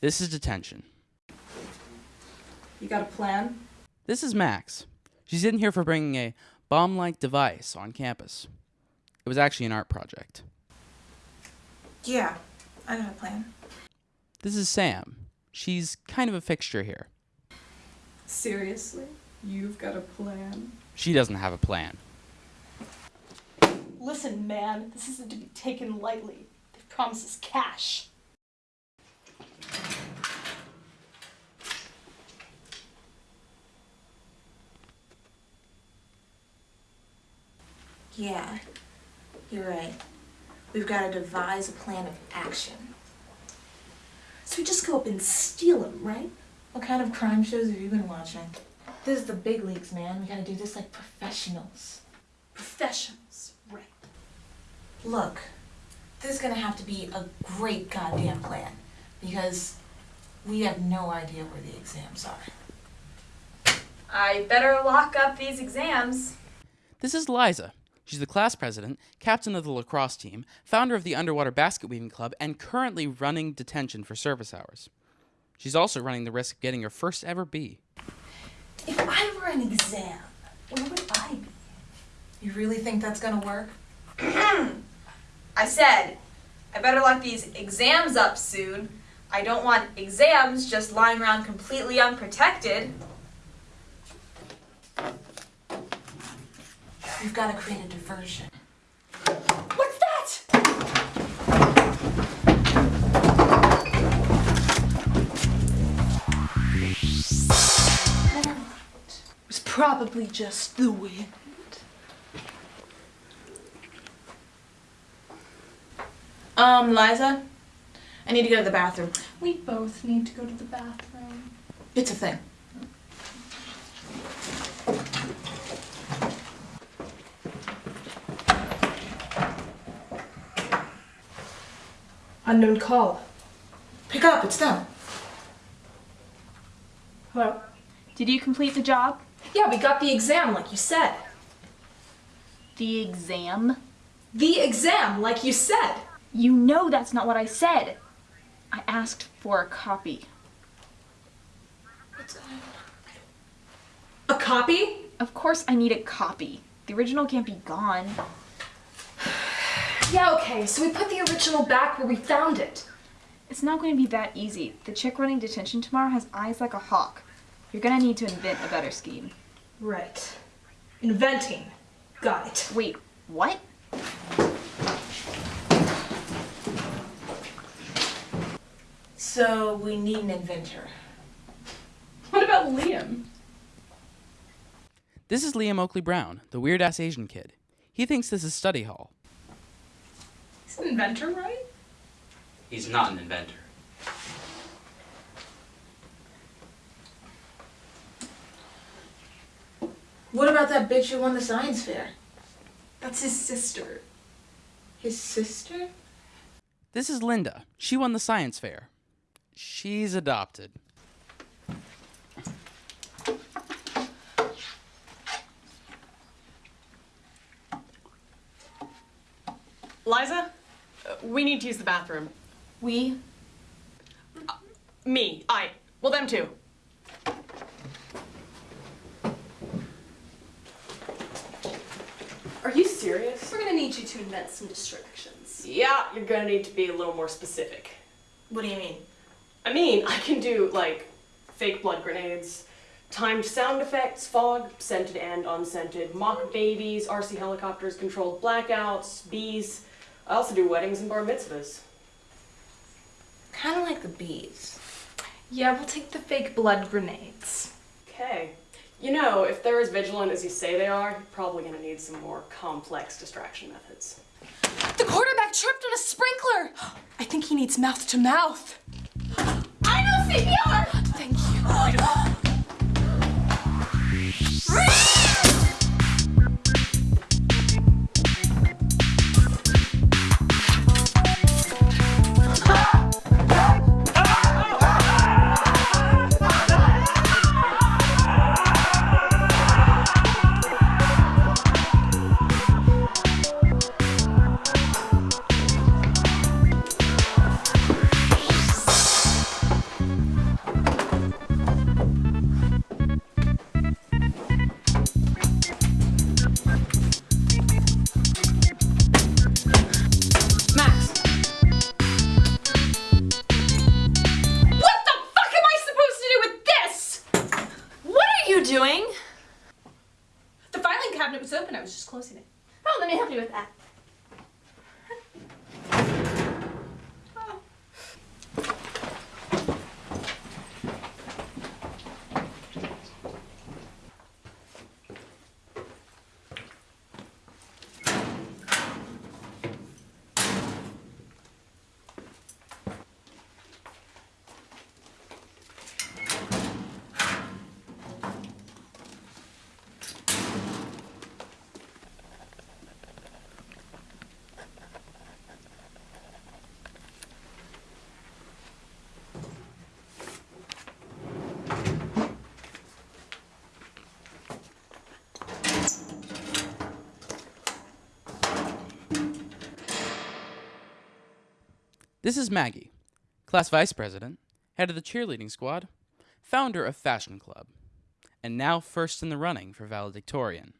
This is detention. You got a plan? This is Max. She's in here for bringing a bomb like device on campus. It was actually an art project. Yeah, I got a plan. This is Sam. She's kind of a fixture here. Seriously? You've got a plan? She doesn't have a plan. Listen, man, this isn't to be taken lightly. They've promised us cash. Yeah, you're right. We've got to devise a plan of action. So we just go up and steal them, right? What kind of crime shows have you been watching? This is the big leagues, man. We gotta do this like professionals. Professionals, right. Look, this is gonna have to be a great goddamn plan because we have no idea where the exams are. I better lock up these exams. This is Liza. She's the class president, captain of the lacrosse team, founder of the Underwater Basket Weaving Club, and currently running detention for service hours. She's also running the risk of getting her first ever B. If I were an exam, where would I be? You really think that's gonna work? I said, I better lock these exams up soon. I don't want exams just lying around completely unprotected. We've gotta create a diversion. What's that? It was probably just the wind. Um, Liza, I need to go to the bathroom. We both need to go to the bathroom. It's a thing. Unknown call. Pick up, it's them. Hello? Did you complete the job? Yeah, we got the exam like you said. The exam? The exam like you said. You know that's not what I said. I asked for a copy. Uh, a copy? Of course I need a copy. The original can't be gone. Yeah, okay, so we put the original back where we found it. It's not going to be that easy. The chick running detention tomorrow has eyes like a hawk. You're gonna need to invent a better scheme. Right. Inventing. Got it. Wait, what? So we need an inventor. What about Liam? This is Liam Oakley Brown, the weird ass Asian kid. He thinks this is study hall. He's an inventor, right? He's not an inventor. What about that bitch who won the science fair? That's his sister. His sister? This is Linda. She won the science fair. She's adopted. Liza, we need to use the bathroom. We? Uh, me, I. Well, them too. Are you serious? We're gonna need you to invent some distractions. Yeah, you're gonna need to be a little more specific. What do you mean? I mean, I can do like fake blood grenades, timed sound effects, fog, scented and unscented, mock babies, RC helicopters, controlled blackouts, bees. I also do weddings and bar mitzvahs. Kinda like the bees. Yeah, we'll take the fake blood grenades. Okay. You know, if they're as vigilant as you say they are, you're probably gonna need some more complex distraction methods. The quarterback tripped on a sprinkler! I think he needs mouth to mouth. I know CPR! Thank you. cabinet was open. I was just closing it. Oh, let me help you with that. This is Maggie, class vice president, head of the cheerleading squad, founder of Fashion Club, and now first in the running for valedictorian.